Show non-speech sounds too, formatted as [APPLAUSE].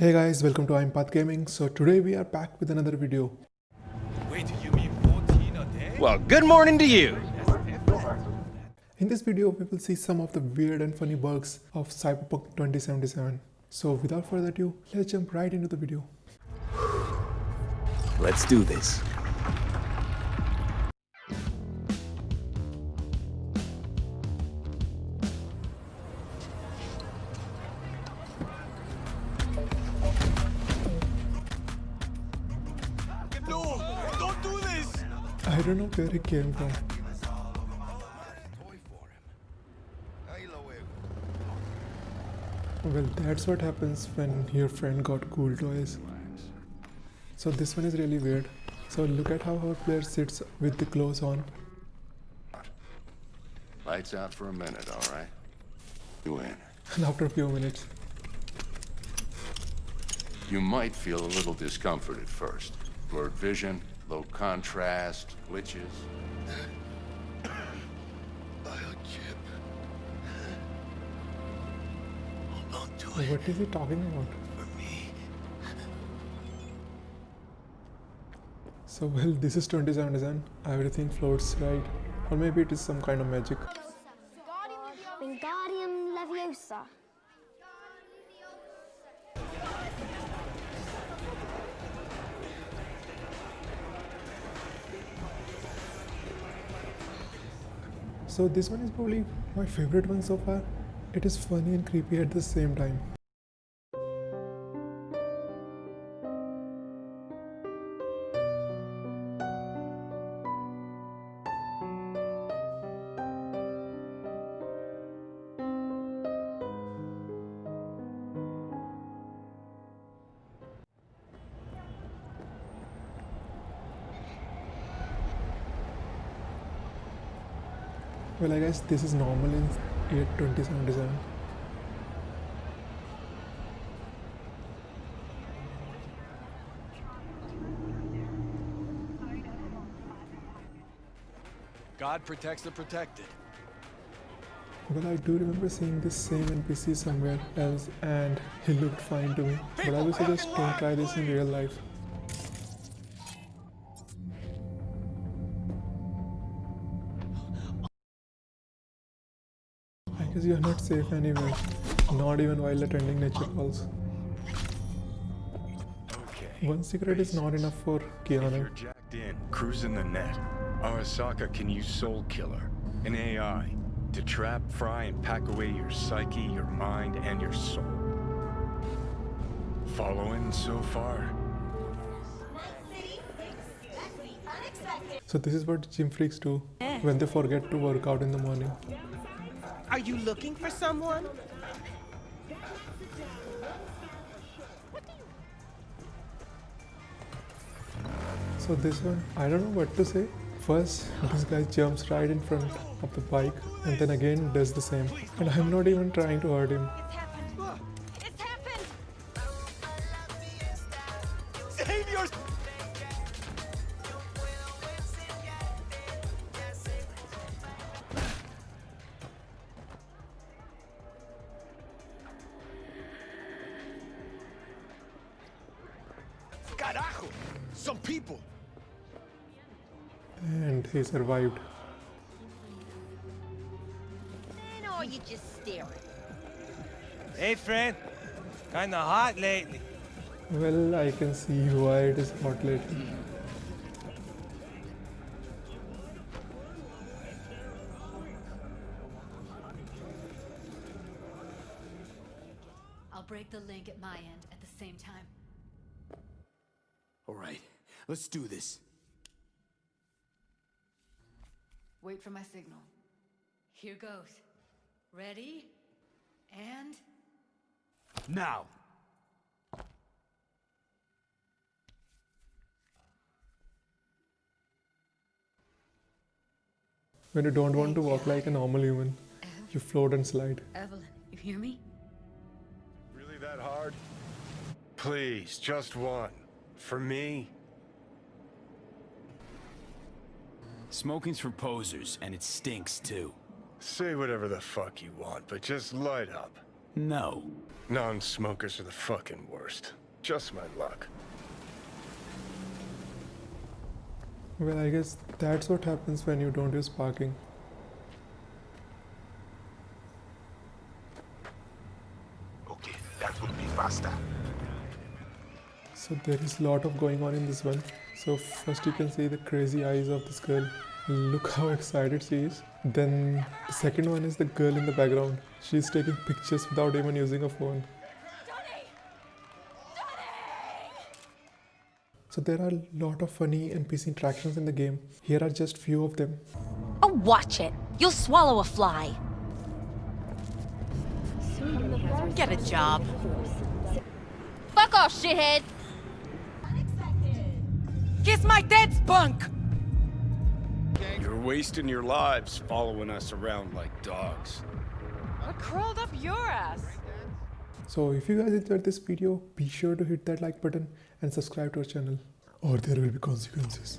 Hey guys, welcome to Impath Gaming. So today we are back with another video. Wait, you mean 14 a day? Well, good morning to you. In this video, we will see some of the weird and funny bugs of Cyberpunk 2077. So without further ado, let's jump right into the video. Let's do this. I don't know where it came from. Well, that's what happens when your friend got cool toys. So this one is really weird. So look at how our player sits with the clothes on. Lights out for a minute, all right? You in. And after a few minutes, You might feel a little discomfort at first. Blurred vision, low contrast, glitches. [COUGHS] Biochip. Hold on to it what is he talking about? for me. So well, this is 2077. Everything floats right, or maybe it is some kind of magic. Wingardium Leviosa. So this one is probably my favorite one so far. It is funny and creepy at the same time. Well, I guess this is normal in year 2077. God protects the protected. Well, I do remember seeing this same NPC somewhere else and he looked fine to me. But I would suggest don't try this in real life. Guess you are not safe anywhere, not even while attending nature calls. Okay. One cigarette is not enough for If you're jacked in, cruising the net, Arasaka can use Soul Killer, an AI, to trap, fry, and pack away your psyche, your mind, and your soul. Following so far? So this is what gym freaks do when they forget to work out in the morning. Are you looking for someone? So this one, I don't know what to say. First, this guy jumps right in front of the bike and then again does the same. And I'm not even trying to hurt him. It's happened! Save your... Some people! And he survived. And or you just staring? Hey, friend. Kinda hot lately. Well, I can see why it is hot lately. I'll break the link at my end at the same time. All right, let's do this. Wait for my signal. Here goes. Ready? And... Now. When you don't want to walk like a normal human, you float and slide. Evelyn, you hear me? Really that hard? Please, just one. For me? Smoking's for posers, and it stinks too. Say whatever the fuck you want, but just light up. No. Non-smokers are the fucking worst. Just my luck. Well, I guess that's what happens when you don't use parking. Okay, that would be faster. So there is a lot of going on in this one. So first you can see the crazy eyes of this girl. Look how [LAUGHS] excited she is. Then the second one is the girl in the background. She's taking pictures without even using a phone. So there are a lot of funny NPC interactions in the game. Here are just few of them. Oh, watch it. You'll swallow a fly. Get a job. Fuck off, shithead. Kiss my dead spunk! You're wasting your lives following us around like dogs. I crawled up your ass. So if you guys enjoyed this video, be sure to hit that like button and subscribe to our channel or there will be consequences.